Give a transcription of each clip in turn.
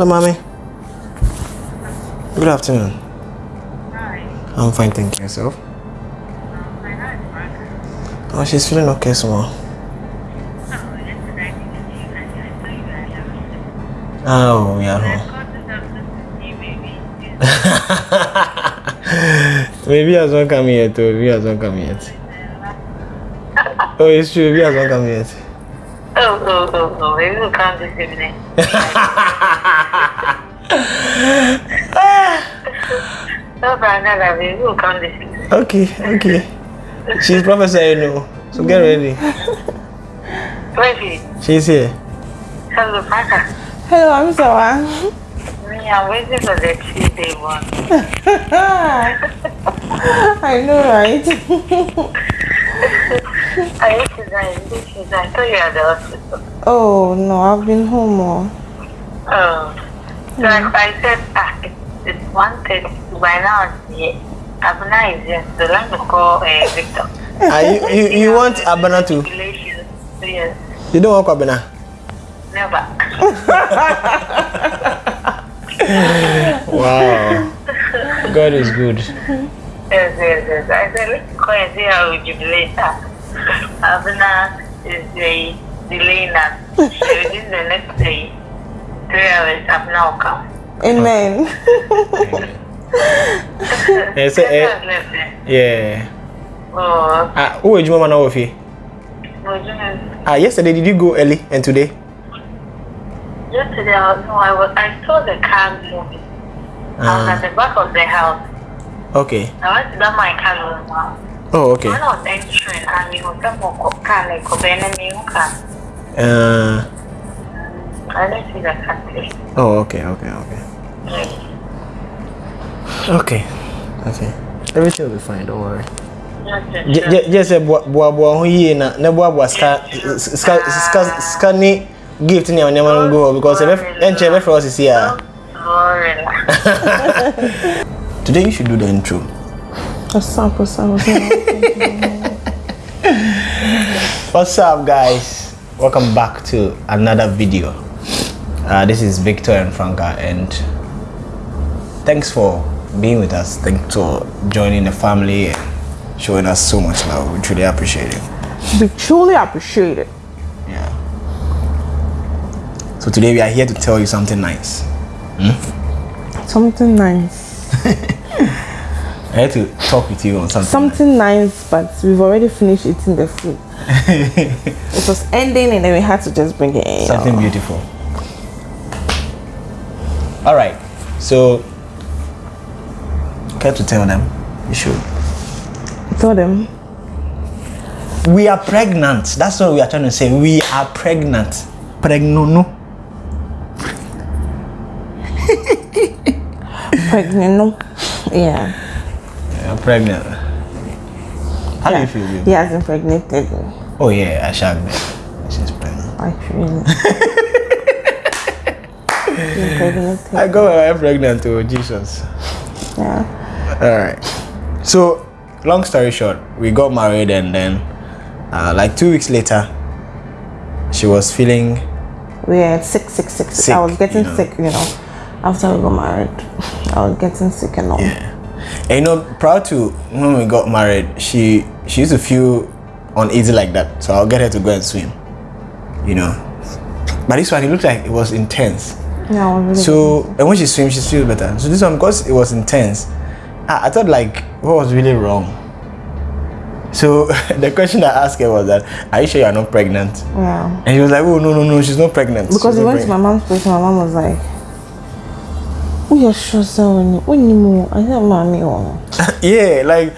Hello, mommy. Good afternoon. Hi. I'm fine, thank you. Yourself? My name is Mark. Oh, she's feeling okay, small. Oh, yesterday I didn't see you and I saw you earlier. Oh, yeah. I no. called this afternoon to see maybe. He hasn't come yet, too. Maybe he hasn't come yet. Oh, oh, it's true. Maybe he hasn't come yet. Oh, oh, maybe we'll come this evening. No, Brandon, maybe we'll come this evening. Okay, okay. She's prophesying, no. So get ready. Wait, She's here. hello, Parker. Hello, I'm Sawa. Me, I'm waiting for the Tuesday one. I know, right? I used to this is I thought you were at the hospital. oh no, I've been home. Oh. Oh. So I, I said, ah, it's, it's one thing. By now, it's here. Is here. So let me call uh, Victor. Are you, you, you want Abana to? Yes. You don't want Abana? Never. Wow. God is good. Yes, yes, yes. I said, let's call and see how we jubilate her. Abuna is the delaying us. So within the next day, three hours, Abuna will come. Amen. Eh, say, eh, Just left there. yeah. Oh, Ah, who are you, mama, now, Ofi? no, just- Ah, yesterday, did you go early? And today? Yesterday, I was, no, I was, I saw the car moving. I was Ah. at the back of the house. Okay. I went to that my car room. Oh, okay. When I was entering, I mean, was that more car like a enemy car. Uh, I didn't see the car. today. oh, okay, okay, okay. Okay. Okay. Everything will be fine, don't worry. Just the- Just say boaboa ho yie na na boaboa ska ska ska ska ni gift ni a nneɛma no go hɔ because ɛbɛ ɛnkyɛn ɛbɛfrɛ wɔ sisi a. Glory. Today you should do the intro. What's up? What's up? What's up? What's up, guys? Welcome back to another video. Uh, this is Victor and Franca, and thanks for being with us. Thanks for joining the family and showing us so much love. We truly appreciate it. we truly appreciate it. Yeah. So today we are here to tell you something nice. Something nice. I had to talk with you on something. Something nice, but we've already finished eating the food. it was ending, and then we had to just bring it in. something beautiful. All right. So, care to tell them? You should. Tell them. We are pregnant. That's what we are trying to say. We are pregnant. Pregnant. No. Yeah. Are pregnant. How do you feel? babe? He has impregnated me. Oh yeah, I shall be. She's pregnant. I feel. I got my wife pregnant too. Jesus. Yeah. All right. So, long story short, we got married, and then, uh, like two weeks later, she was feeling. We had sick, sick, sick, sick. Sick, I was getting you know. sick, you know. After we got married, I was getting sick and all. Yeah. And you know, prior to when we got married, she she used to feel uneasy like that. So I'll get her to go and swim. You know. But this one, it looked like it was intense. Was really So and when she swims, she feels better. So this one, because it was intense, I, I thought like what was really wrong. So the question I asked her was that, "Are you sure you are not pregnant?" Yeah. And she was like, "Oh no no no, she's not pregnant." Because we went to my mom's place, my mom was like, "Oh, you're sure, when you move, I said, mommy, oh." yeah, like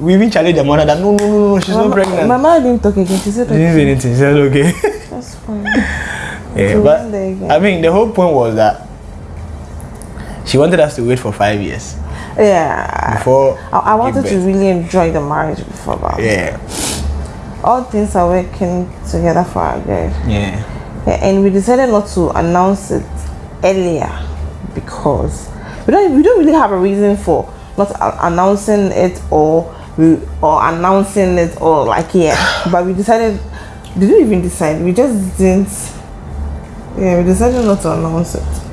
we even challenged the mother that no no no no, she's not pregnant. my mom didn't talk again. She said, She didn't say okay, anything. She said okay. that's fine. yeah, but. I mean, the whole point was that she wanted us to wait for five years Yeah. before. I, I wanted to really enjoy the marriage before that. Yeah, All things are working together for our good. yeah, Yeah, and we decided not to announce it earlier because we don't we don't really have a reason for not announcing it or we or announcing it or like yeah but we decided did we even decide we just didn't yeah we decided not to announce it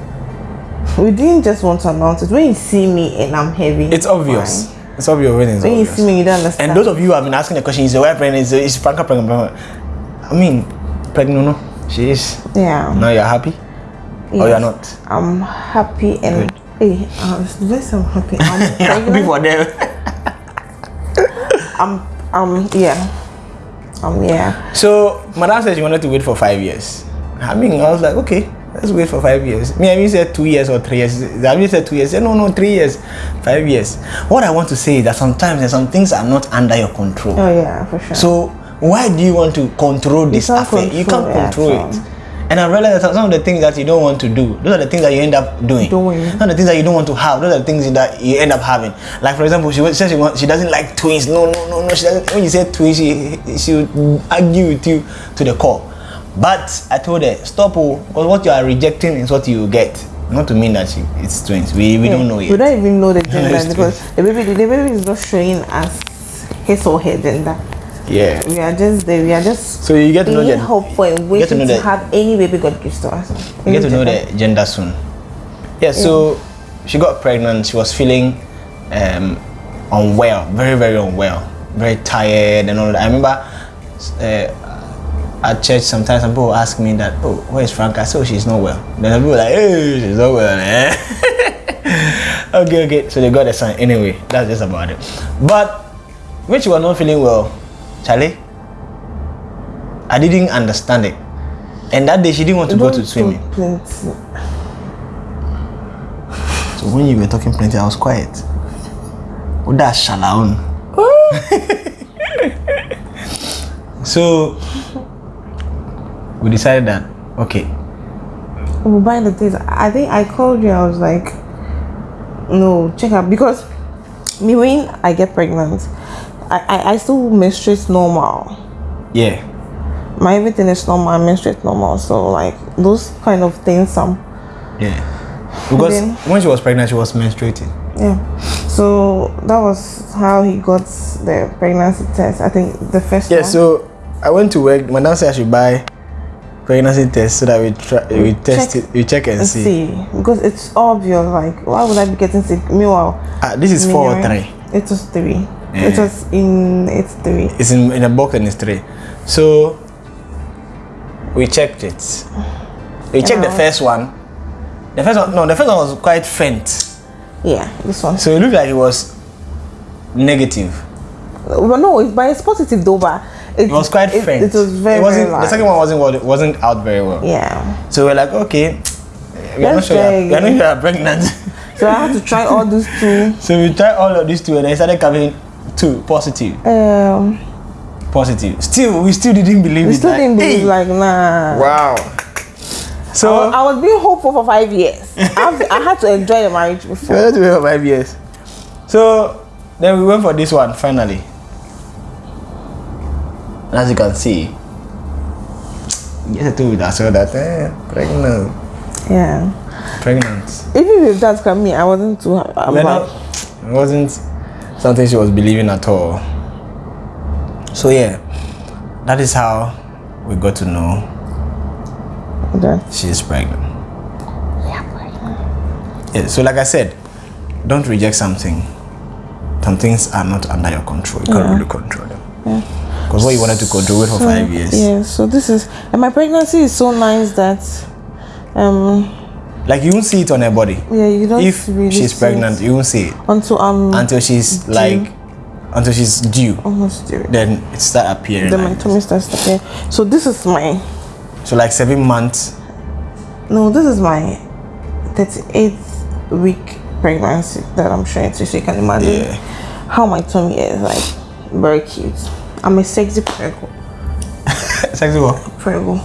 we didn't just want to announce it. When you see me and I'm heavy, It's obvious. fine. It's obvious when it's When you see me, you don't understand. And those of you who have been asking the question, is your wife pregnant? Is, is Franca pregnant? I mean, pregnant, no? She is. yeah, Now you're happy? Or you're not? I'm happy and Good. hey, uh, yes, I'm happy. I'm happy for them. I'm, um, yeah, um, yeah. So, Madame said she wanted to wait for five years. I mean, I was like, okay, let's wait for five years. Me, I mean, said two years or three years. I mean, said two years. I said, no, no, three years, five years. What I want to say is that sometimes there's some things are not under your control. Oh yeah, for sure. So why do you want to control this affair? you can't control it. And I realized that some of the things that you don't want to do, those are the things that you end up doing. Doing. Some of the things that you don't want to have, those are the things that you end up having. Like for example, she says she, she doesn't like twins. No, no, no, no. She doesn't. When you say twins, she she would argue with you to the core. But I told her stop, oh, because what you are rejecting is what you get. Not to mean that she, it's twins. We we don't know yet. We don't even know the gender because the baby, the baby is not showing us his or her gender. Yeah. We are just there. We are just So you get to know being hopeful and get to waiting know to, have any baby God gives to us. You get to know the gender soon. Yeah, so she got pregnant. She was feeling um, unwell, very, very unwell, very tired and all that. I remember uh, at church sometimes some people ask me that, oh, where is Franca? So she's not well. Then people like, hey, she's not well, eh? okay, okay. So they got a sign. Anyway, that's just about it. But when she was not feeling well, Charlie, I didn't understand it. And that day she didn't want to go to swimming. plenty. So when you were talking plenty, I was quiet. Oh, that's shalaun. so we decided that okay, We buy the things. I think I called you. I was like, no, check out because me when I get pregnant, I I, I still menstruate normal. yeah, My everything is normal. I menstruate normal. So like those kind of things. Some yeah. Because then- when she was pregnant, she was menstruating. yeah. So that was how he got the pregnancy test. I think the first Yeah. one. So I went to work. Madam said I should buy pregnancy test so that we try we test Check it, we check and and see. see because it's obvious. Like why would I be getting sick? Meanwhile, Ah, this is four or Meanwhile, three. It was three. Yeah. It eh. was in it's three. It's in, in a box and it's three. So we checked it. We checked the first one. The first one, no, the first one was quite faint. Yeah, this one. So it looked like it was negative. But no, it's but it's positive though. But it, It was quite it, faint. It was very It wasn't. very the second one wasn't wa- wasn't out very well. Yeah. So we're like, okay, we are not Let's sure. You're, we are not sure you're pregnant. So I had to try all those two. so we tried all of these two, and I started coming two positive, Um, positive. Still, we still didn't believe we it. still like, didn't believe hey, like nah. wow. I, So was, I was being hopeful for five years. I, have I had to enjoy the marriage We before. wanted to wait for five years. So then we went for this one finally. And as you can see, yes, I told ourselves that eh, pregnant, Yeah. pregnant. Even with that coming, I wasn't too. happy. We're not, it wasn't something she was believing at all. So yeah, that is how we got to know that. she is pregnant. Yeah, so like I said, don't reject something. Some things are not under your control. You can't really control them. Because what you wanted to control it for five years. Yeah. So this is and my pregnancy is so nice that, um, Like you won't see it on her body. yeah, you don't If really she's see pregnant, you won't see it until I'm until she's like until she's due. almost due. Then it start appearing. Then my tummy starts to pain. So this is my So like seven months. no, this is my 38th week pregnancy that I'm showing to. So you can imagine Yeah. how my tummy is like very cute. I'm a sexy prego, Sexy what? prego,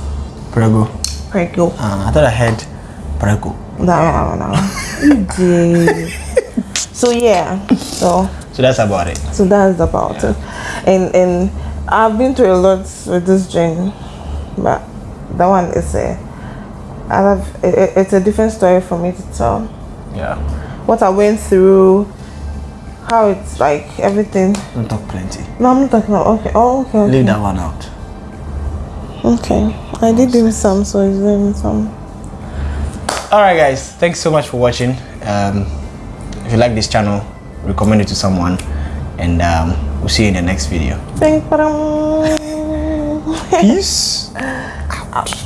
Prego. prego. Uh, I thought I had prego. No, no, no. Did. So yeah, so So that's about it. so that's about it. And and I've been through a lot with this journey, but that one is a I have it, it- it's a different story for me to tell. Yeah. What I went through, how it's like everything. Don't talk plenty. No, I'm not talking about okay. Oh, okay. Okay. Leave that one out. okay. I did do some, so it's dim some. All right guys. Thanks so much for watching. Um, if you like this channel recommend it to someone. And um, we'll see you in the next video. Peace. Out.